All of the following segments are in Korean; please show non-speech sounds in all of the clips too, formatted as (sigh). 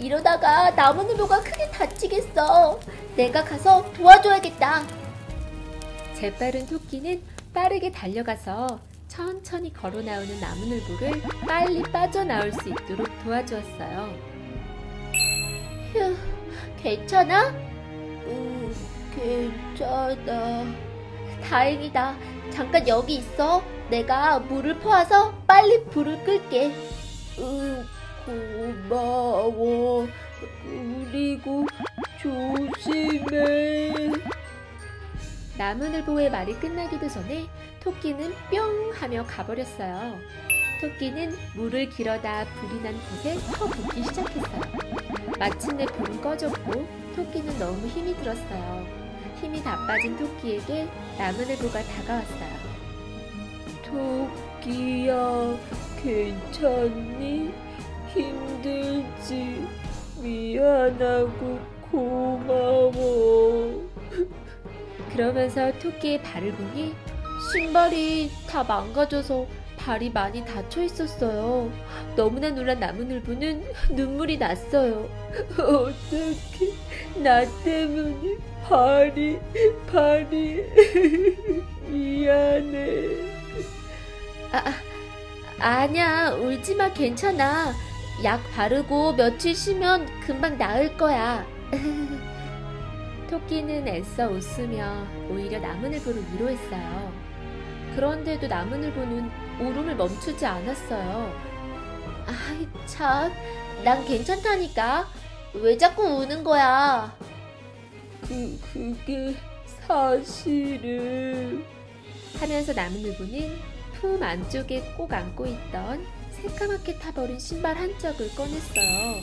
이러다가 나무늘보가 크게 다치겠어. 내가 가서 도와줘야겠다. 재빠른 토끼는 빠르게 달려가서 천천히 걸어 나오는 나무늘보를 빨리 빠져나올 수 있도록 도와주었어요. 휴, 괜찮아? 응, 괜찮아. 다행이다. 잠깐 여기 있어. 내가 물을 퍼와서 빨리 불을 끌게. 응, 고마워. 그리고 조심해. 나무늘보의 말이 끝나기도 전에 토끼는 뿅 하며 가버렸어요. 토끼는 물을 길어다 불이 난 곳에 터붓기 시작했어요. 마침내 불은 꺼졌고 토끼는 너무 힘이 들었어요. 힘이 다 빠진 토끼에게 나무늘보가 다가왔어요. 토끼야, 괜찮니? 힘들지? 미안하고 고마워. 그러면서 토끼의 발을 보니 신발이 다 망가져서 발이 많이 다쳐 있었어요. 너무나 놀란 나무늘보는 눈물이 났어요. 어떻게 나 때문에 발이 발이 (laughs) 미안해. 아, 아니야, 울지 마, 괜찮아. 약 바르고 며칠 쉬면 금방 나을 거야. 토끼는 애써 웃으며 오히려 나무늘보를 위로했어요. 그런데도 나무늘보는 울음을 멈추지 않았어요. 아이 참, 난 괜찮다니까. 왜 자꾸 우는 거야? 그 그게 사실은 하면서 나무늘보는 품 안쪽에 꼭 안고 있던 새까맣게 타버린 신발 한 짝을 꺼냈어요.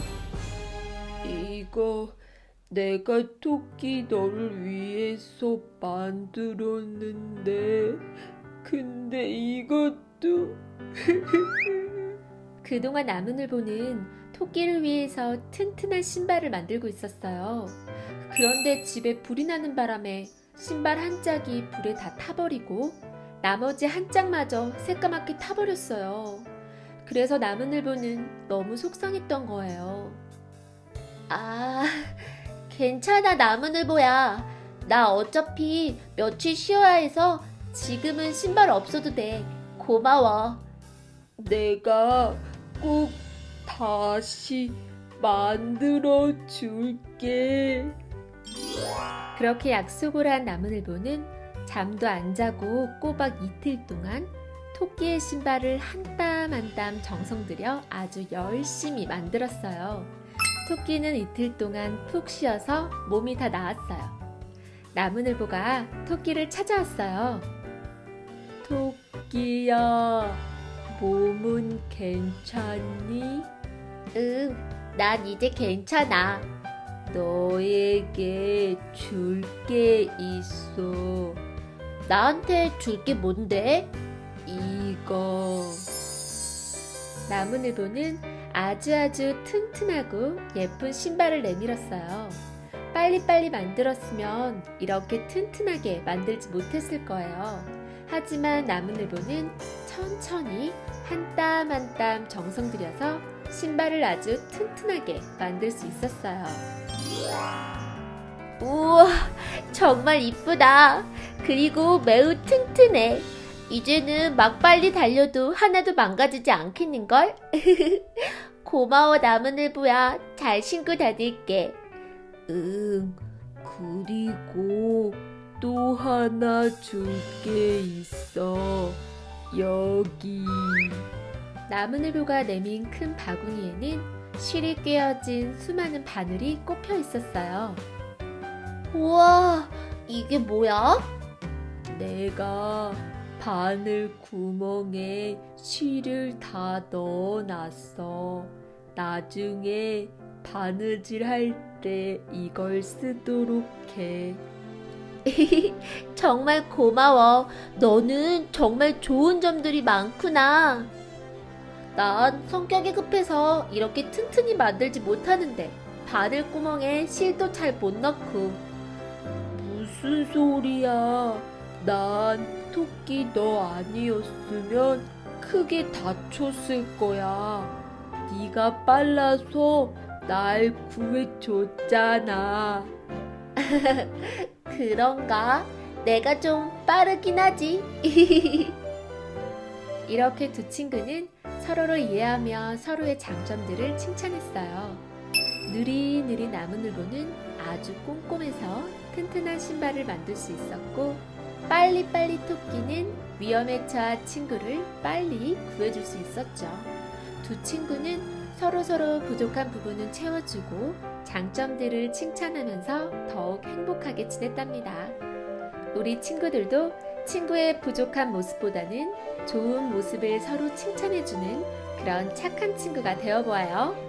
이거 내가 토끼 너를 위해서 만들었는데 근데 이것도 (laughs) 그동안 나무늘보는 토끼를 위해서 튼튼한 신발을 만들고 있었어요. 그런데 집에 불이 나는 바람에 신발 한 짝이 불에 다 타버리고 나머지 한 짝마저 새까맣게 타버렸어요. 그래서 나무늘보는 너무 속상했던 거예요. 아 괜찮아 나무늘보야. 나 어차피 며칠 쉬어야 해서 지금은 신발 없어도 돼. 고마워. 내가 꼭 다시 만들어 줄게. 그렇게 약속을 한 나무늘보는 잠도 안 자고 꼬박 이틀 동안 토끼의 신발을 한 땀 한 땀 정성 들여 아주 열심히 만들었어요. 토끼는 이틀 동안 푹 쉬어서 몸이 다 나았어요. 나무늘보가 토끼를 찾아왔어요. 토끼야, 몸은 괜찮니? 응, 난 이제 괜찮아. 너에게 줄 게 있어. 나한테 줄 게 뭔데? 이거. 나무늘보는 아주 아주 튼튼하고 예쁜 신발을 내밀었어요. 빨리빨리 만들었으면 이렇게 튼튼하게 만들지 못했을 거예요. 하지만 나무늘보는 천천히 한 땀 한 땀 정성 들여서 신발을 아주 튼튼하게 만들 수 있었어요. 우와, 정말 이쁘다. 그리고 매우 튼튼해. 이제는 막 빨리 달려도 하나도 망가지지 않겠는걸? (laughs) 고마워, 나무늘보야. 잘 신고 다닐게. 응, 그리고 또 하나 줄 게 있어. 여기. 나무늘보가 내민 큰 바구니에는 실이 꿰어진 수많은 바늘이 꼽혀 있었어요. 우와, 이게 뭐야? 내가 바늘 구멍에 실을 다 넣어놨어. 나중에 바느질 할 때 이걸 쓰도록 해. (laughs) 정말 고마워. 너는 정말 좋은 점들이 많구나. 난 성격이 급해서 이렇게 튼튼히 만들지 못하는데 바늘 구멍에 실도 잘 못 넣고. 무슨 소리야. 난 토끼 너 아니었으면 크게 다쳤을 거야. 네가 빨라서 날 구해줬잖아. (laughs) 그런가? 내가 좀 빠르긴 하지. (laughs) 이렇게 두 친구는 서로를 이해하며 서로의 장점들을 칭찬했어요. 느릿느릿 나무늘보는 아주 꼼꼼해서 튼튼한 신발을 만들 수 있었고 빨리빨리 토끼는 위험에 처한 친구를 빨리 구해줄 수 있었죠. 두 친구는 서로서로 부족한 부분은 채워주고 장점들을 칭찬하면서 더욱 행복하게 지냈답니다. 우리 친구들도 친구의 부족한 모습보다는 좋은 모습을 서로 칭찬해주는 그런 착한 친구가 되어보아요.